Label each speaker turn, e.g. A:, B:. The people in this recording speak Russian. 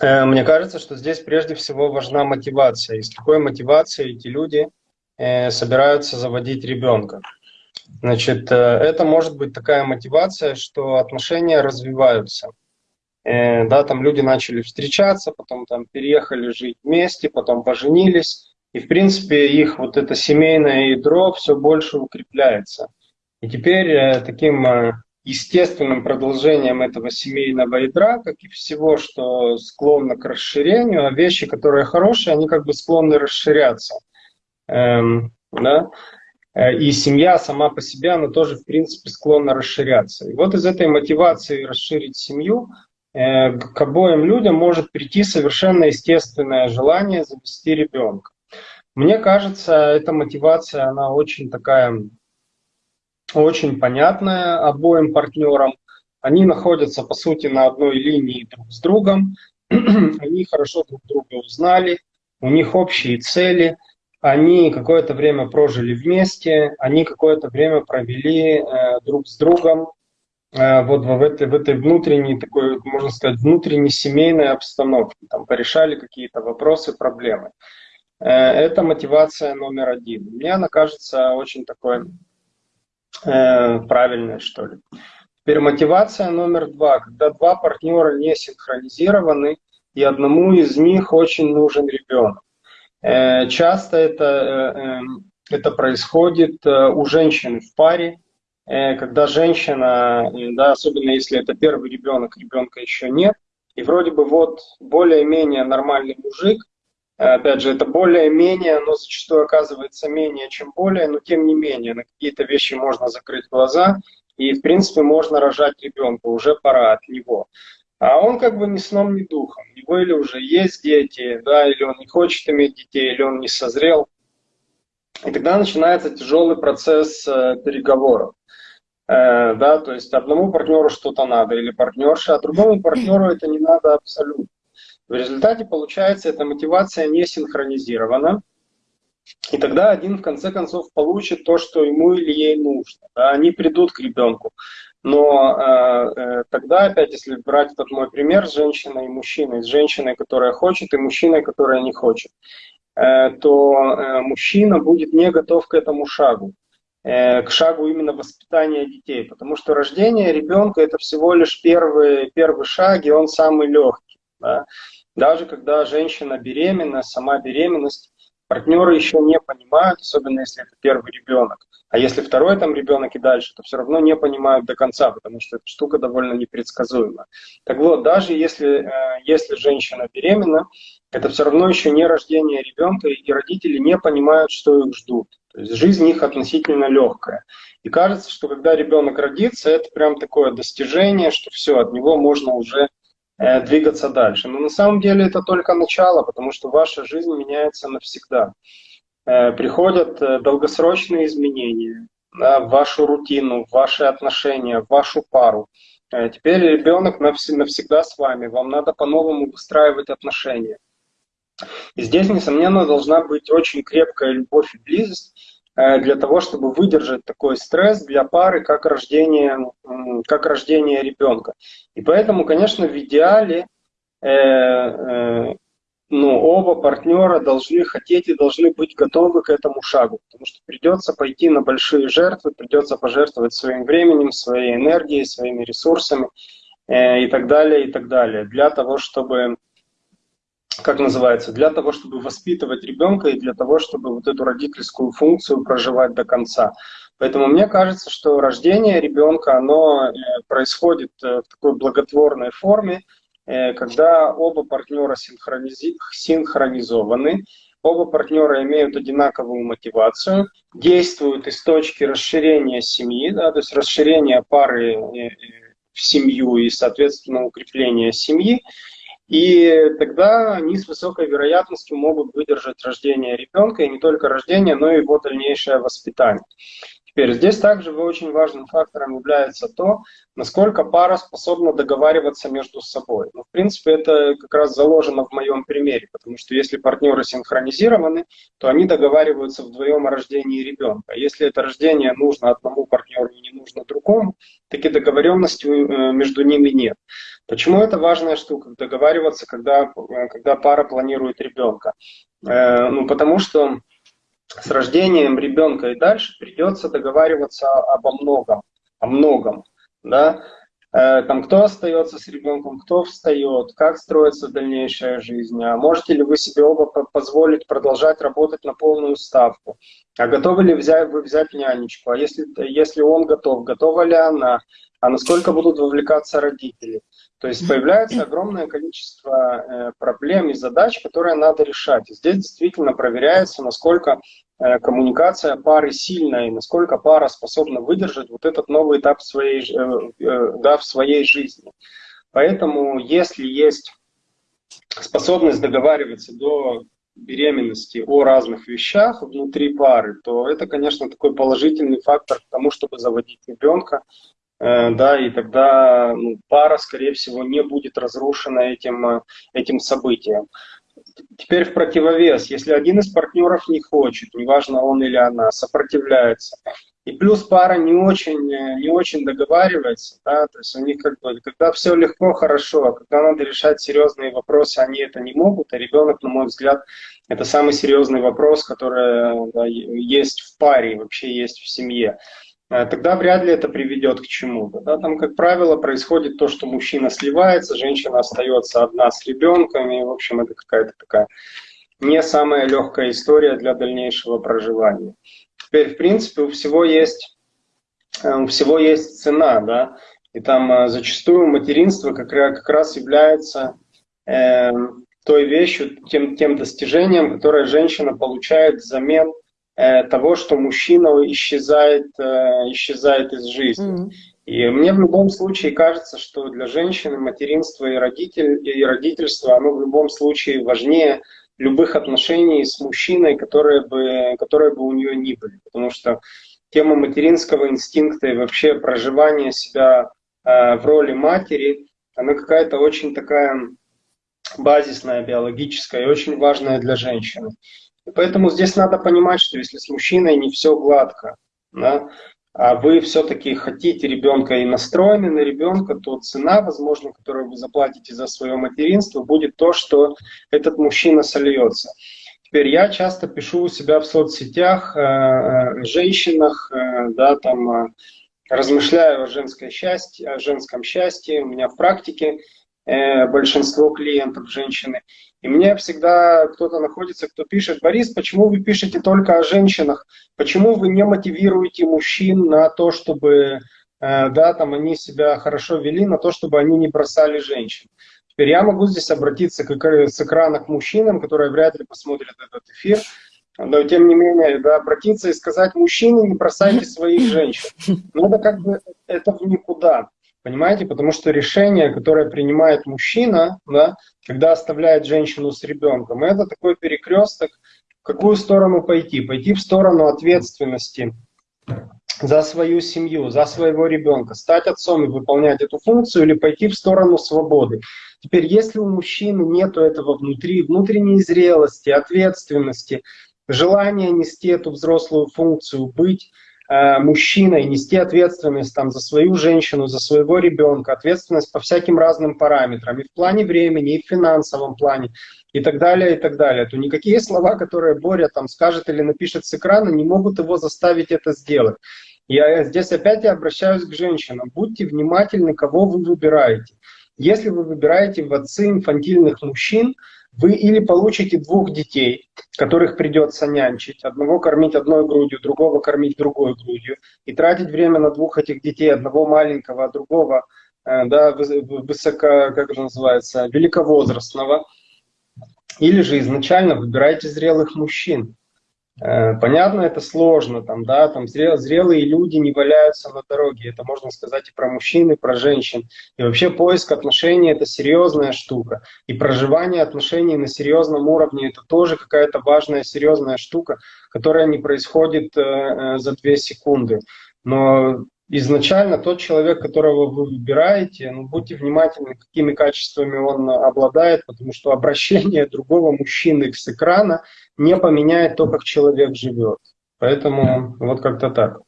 A: Э, мне кажется, что здесь прежде всего важна мотивация. И с какой мотивацией эти люди э, собираются заводить ребенка. Значит, э, это может быть такая мотивация, что отношения развиваются. Да, там люди начали встречаться, потом там переехали жить вместе, потом поженились. И, в принципе, их вот это семейное ядро все больше укрепляется. И теперь таким естественным продолжением этого семейного ядра, как и всего, что склонно к расширению, а вещи, которые хорошие, они как бы склонны расширяться. Эм, да? Э, и семья сама по себе, она тоже, в принципе, склонна расширяться. И вот из этой мотивации расширить семью э, к обоим людям может прийти совершенно естественное желание завести ребенка. Мне кажется, эта мотивация, она очень такая очень понятная обоим партнерам. Они находятся, по сути, на одной линии друг с другом. Они хорошо друг друга узнали, у них общие цели, они какое-то время прожили вместе, они какое-то время провели э, друг с другом э, вот в этой, в этой внутренней, такой, можно сказать, внутренней семейной обстановке, там порешали какие-то вопросы, проблемы. Э, это мотивация номер один. Мне она кажется очень такой э, правильное, что ли. Теперь мотивация номер два. Когда два партнера не синхронизированы, и одному из них очень нужен ребенок. Э, часто это, э, эм, это происходит у женщин в паре, когда женщина, да, особенно если это первый ребенок, ребенка еще нет, и вроде бы вот более-менее нормальный мужик, Опять же, это более-менее, но зачастую оказывается менее, чем более, но тем не менее, на какие-то вещи можно закрыть глаза, и, в принципе, можно рожать ребенка, уже пора от него. А он как бы ни сном, ни духом. У него или уже есть дети, да, или он не хочет иметь детей, или он не созрел. И тогда начинается тяжелый процесс э, переговоров. Э, да, то есть одному партнеру что-то надо, или партнерше, а другому партнеру это не надо абсолютно. В результате получается, эта мотивация не синхронизирована, и тогда один в конце концов получит то, что ему или ей нужно. Да, они придут к ребенку. Но э, э, тогда, опять, если брать этот мой пример с женщиной и мужчиной, с женщиной, которая хочет, и мужчиной, которая не хочет, э, то э, мужчина будет не готов к этому шагу, э, к шагу именно воспитания детей. Потому что рождение ребенка это всего лишь первый, первый шаг, и он самый легкий. Да? Даже когда женщина беременна, сама беременность, партнеры еще не понимают, особенно если это первый ребенок. А если второй там ребенок и дальше, то все равно не понимают до конца, потому что эта штука довольно непредсказуема. Так вот, даже если, э, если женщина беременна, это все равно еще не рождение ребенка, и родители не понимают, что их ждут. То есть жизнь их относительно легкая. И кажется, что когда ребенок родится, это прям такое достижение, что все, от него можно уже двигаться дальше. Но на самом деле это только начало, потому что ваша жизнь меняется навсегда. Э, приходят э, долгосрочные изменения в вашу рутину, в ваши отношения, в вашу пару. Теперь ребенок навсегда с вами, вам надо по-новому выстраивать отношения. И здесь, несомненно, должна быть очень крепкая любовь и близость, Э, для того, чтобы выдержать такой стресс для пары, как рождение, как рождение ребенка. И поэтому, конечно, в идеале э, э, ну, оба партнера должны хотеть и должны быть готовы к этому шагу, потому что придется пойти на большие жертвы, придется пожертвовать своим временем, своей энергией, своими ресурсами э, и так далее, и так далее, для того, чтобы как называется, для того, чтобы воспитывать ребенка и для того, чтобы вот эту родительскую функцию проживать до конца. Поэтому мне кажется, что рождение ребенка, оно э, происходит э, в такой благотворной форме, э, когда оба партнера синхронизи... синхронизованы, оба партнера имеют одинаковую мотивацию, действуют из точки расширения семьи, да, то есть расширения пары в семью и, соответственно, укрепления семьи, и тогда они с высокой вероятностью могут выдержать рождение ребенка, и не только рождение, но и его дальнейшее воспитание. Теперь здесь также очень важным фактором является то, насколько пара способна договариваться между собой. Ну, в принципе, это как раз заложено в моем примере, потому что если партнеры синхронизированы, то они договариваются вдвоем о рождении ребенка. Если это рождение нужно одному партнеру и не нужно другому, такие договоренности э, между ними нет. Почему это важная штука, договариваться, когда, э, когда пара планирует ребенка? Э, ну, потому что с рождением ребенка и дальше придется договариваться обо многом, о многом, да, э, там, кто остается с ребенком, кто встает, как строится дальнейшая жизнь, а можете ли вы себе оба позволить продолжать работать на полную ставку, а готовы ли взять, вы взять нянечку, а если, если он готов, готова ли она, а насколько будут вовлекаться родители. То есть появляется огромное количество э, проблем и задач, которые надо решать. Здесь действительно проверяется, насколько э, коммуникация пары сильная и насколько пара способна выдержать вот этот новый этап своей, э, да, в своей жизни. Поэтому если есть способность договариваться до беременности о разных вещах внутри пары, то это, конечно, такой положительный фактор к тому, чтобы заводить ребенка, да, и тогда ну, пара, скорее всего, не будет разрушена этим, э, этим событием. Теперь в противовес, если один из партнеров не хочет, неважно он или она, сопротивляется, и плюс пара не очень, э, не очень договаривается, да, то есть у них как бы, когда все легко, хорошо, а когда надо решать серьезные вопросы, они это не могут, а ребенок, на мой взгляд, это самый серьезный вопрос, который да, есть в паре, вообще есть в семье. Э, тогда вряд ли это приведет к чему-то. Да? Там, как правило, происходит то, что мужчина сливается, женщина остается одна с ребенком, и, в общем, это какая-то такая не самая легкая история для дальнейшего проживания. Теперь, в принципе, у всего есть, э, у всего есть цена, да, и там э, зачастую материнство как, как раз является э, той вещью, тем, тем достижением, которое женщина получает взамен того, что мужчина исчезает, э, исчезает из жизни. Mm. И мне в любом случае кажется, что для женщины материнство и, родитель, и родительство, оно в любом случае важнее любых отношений с мужчиной, которые бы, которые бы у нее ни были. Потому что тема материнского инстинкта и вообще проживания себя э, в роли матери, она какая-то очень такая базисная, биологическая и очень важная для женщины. Поэтому здесь надо понимать, что если с мужчиной не все гладко, да, а вы все-таки хотите ребенка и настроены на ребенка, то цена, возможно, которую вы заплатите за свое материнство, будет то, что этот мужчина сольется. Теперь я часто пишу у себя в соцсетях э, э женщинах, э, да, там, э, размышляю о, женской счастье, о женском счастье. У меня в практике большинство клиентов женщины. И мне всегда кто-то находится, кто пишет, Борис, почему вы пишете только о женщинах? Почему вы не мотивируете мужчин на то, чтобы э, да, там они себя хорошо вели, на то, чтобы они не бросали женщин? Теперь я могу здесь обратиться к, с экрана к мужчинам, которые вряд ли посмотрят этот эфир, но тем не менее, да, обратиться и сказать, мужчины, не бросайте своих женщин. Ну, это как бы, это в никуда. Понимаете? Потому что решение, которое принимает мужчина, да, когда оставляет женщину с ребенком, это такой перекресток, в какую сторону пойти? Пойти в сторону ответственности за свою семью, за своего ребенка, стать отцом и выполнять эту функцию, или пойти в сторону свободы. Теперь, если у мужчины нет этого внутри, внутренней зрелости, ответственности, желания нести эту взрослую функцию, быть мужчиной нести ответственность там, за свою женщину, за своего ребенка, ответственность по всяким разным параметрам, и в плане времени, и в финансовом плане, и так далее, и так далее, то никакие слова, которые Боря там скажет или напишет с экрана, не могут его заставить это сделать. Я здесь опять я обращаюсь к женщинам. Будьте внимательны, кого вы выбираете. Если вы выбираете в отцы инфантильных мужчин, вы или получите двух детей, которых придется нянчить, одного кормить одной грудью, другого кормить другой грудью, и тратить время на двух этих детей, одного маленького, а другого э, да, высоко, как это называется, великовозрастного, или же изначально выбирайте зрелых мужчин. Э, понятно, это сложно, там, да, там зрел, зрелые люди не валяются на дороге, это можно сказать и про мужчин, и про женщин. И вообще поиск отношений – это серьезная штука. И проживание отношений на серьезном уровне – это тоже какая-то важная, серьезная штука, которая не происходит э, э за две секунды. Но изначально тот человек, которого вы выбираете, ну, будьте внимательны, какими качествами он обладает, потому что обращение другого мужчины с экрана не поменяет то, как человек живет. Поэтому вот как-то так.